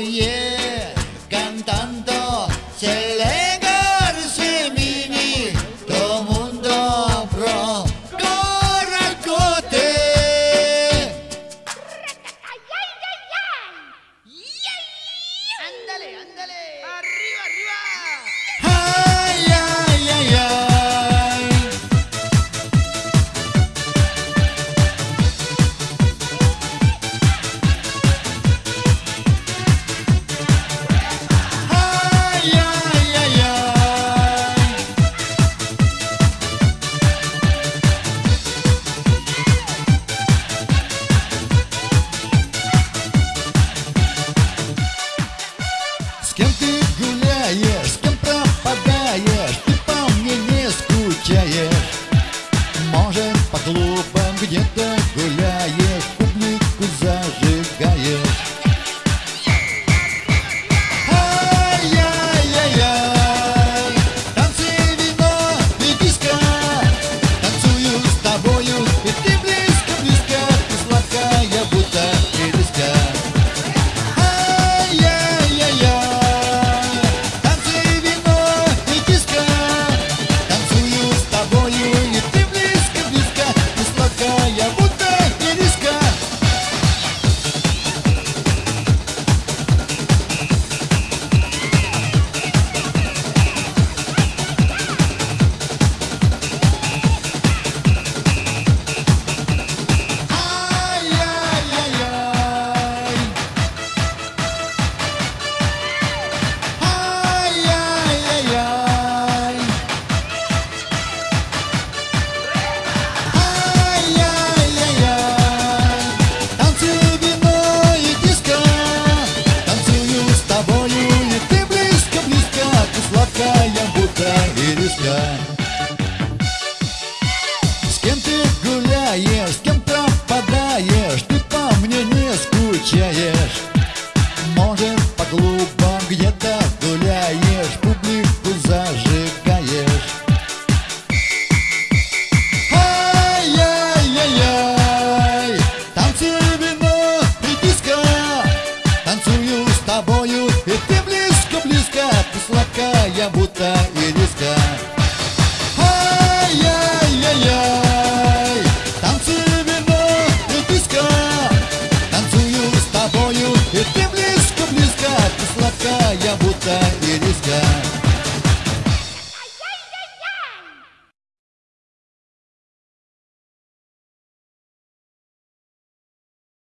yeah, cantando se Может, по клубам где-то гулять. золота и риска С кем ты гуляешь, с кем пропадаешь Ты по мне не скучаешь. Может по клубам где-то гуляешь Публику зажигаешь. Ай-яй-яй-яй Танцую вино и диско Танцую с тобою и ты близко-близко Ты сладкая будто места Ай-яй-яй-яй Танцую вино и диско Танцую с тобою и ты близко-близко Ты сладкая будто